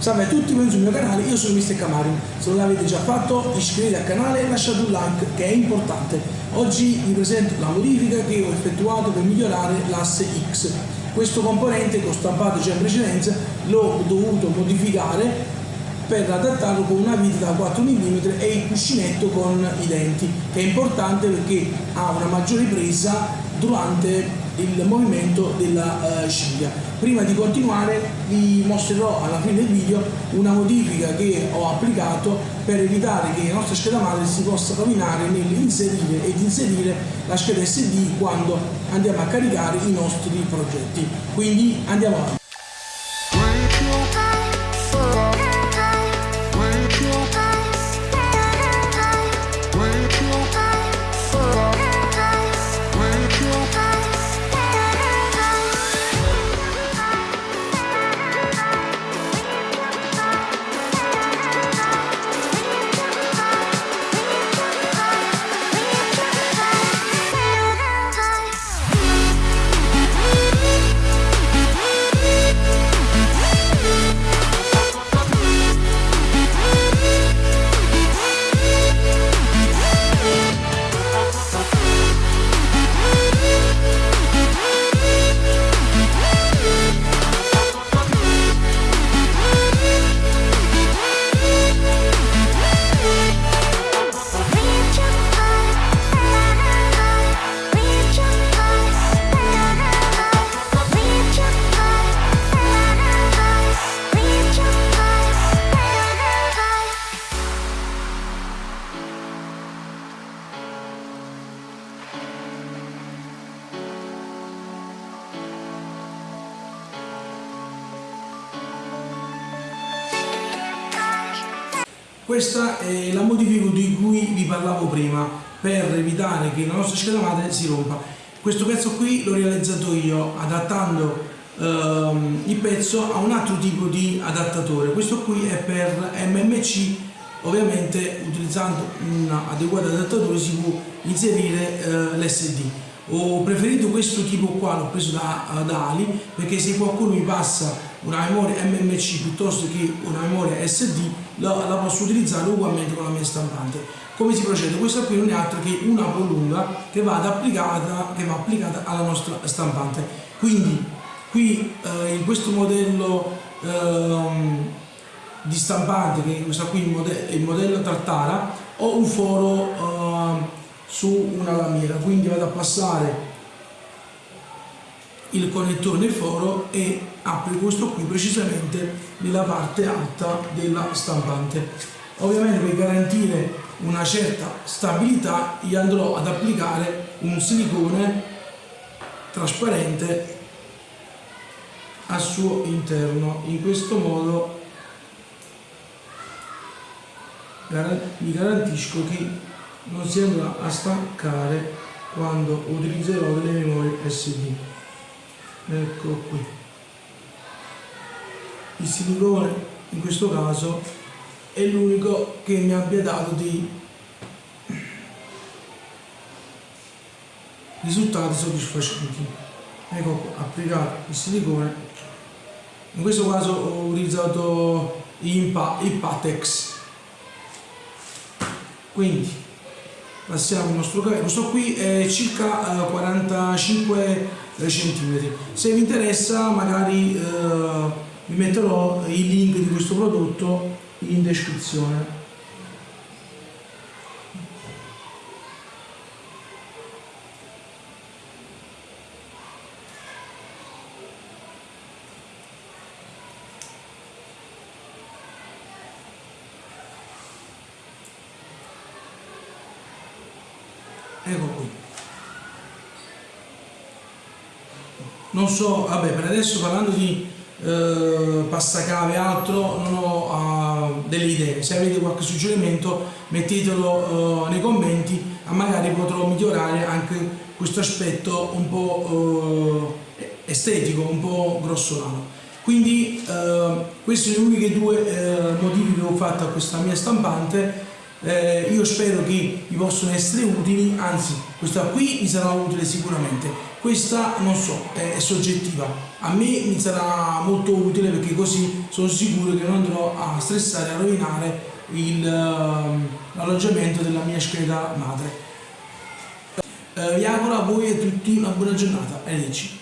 Salve a tutti, benvenuti sul mio canale, io sono Mr. Camari. Se non l'avete già fatto, iscrivetevi al canale e lasciate un like che è importante. Oggi vi presento la modifica che ho effettuato per migliorare l'asse X. Questo componente che ho stampato già in precedenza l'ho dovuto modificare per adattarlo con una vita da 4 mm e il cuscinetto con i denti, che è importante perché ha una maggiore presa durante il movimento della uh, ciglia. Prima di continuare vi mostrerò alla fine del video una modifica che ho applicato per evitare che la nostra scheda madre si possa rovinare nell'inserire ed inserire la scheda SD quando andiamo a caricare i nostri progetti. Quindi andiamo avanti. Questa è la modifica di cui vi parlavo prima per evitare che la nostra scheda madre si rompa. Questo pezzo qui l'ho realizzato io adattando ehm, il pezzo a un altro tipo di adattatore. Questo qui è per MMC, ovviamente utilizzando un adeguato adattatore si può inserire eh, l'SD. Ho preferito questo tipo qua, l'ho preso da, da Ali, perché se qualcuno mi passa una memoria MMC piuttosto che una memoria SD la, la, posso utilizzare ugualmente con la mia stampante. Come si procede? questa qui non è altro che una prolunga che va applicata, che va applicata alla nostra stampante. Quindi qui eh, in questo modello eh, di stampante che questa qui il modello, il modello Tartara ho un foro eh, su una lamiera. Quindi vado a passare il connettore foro e applico questo qui precisamente nella parte alta della stampante. Ovviamente per garantire una certa stabilità io andrò ad applicare un silicone trasparente al suo interno. In questo modo vi garantisco che non si andrà a staccare quando utilizzerò delle memorie SD ecco qui. Il silicone in questo caso è l'unico che mi abbia dato dei risultati soddisfacenti. Ecco qua, applicato il silicone. In questo caso ho utilizzato il Patex quindi passiamo al nostro cavetto questo qui è circa 45 centimetri. Se vi interessa magari eh, vi metterò il link di questo prodotto in descrizione. Ecco qui. Non so, vabbè per adesso parlando di eh, passacave e altro non ho uh, delle idee, se avete qualche suggerimento mettetelo uh, nei commenti, magari potrò migliorare anche questo aspetto un po' uh, estetico, un po' grossolano. Quindi queste sono le uniche due modifiche che ho fatto a questa mia stampante eh, io spero che vi possano essere utili, anzi questa qui mi sarà utile sicuramente, questa non so, è, è soggettiva, a me mi sarà molto utile perché così sono sicuro che non andrò a stressare, a rovinare ehm, l'alloggiamento della mia scheda madre. Eh, vi auguro a voi e a tutti una buona giornata, arrivederci.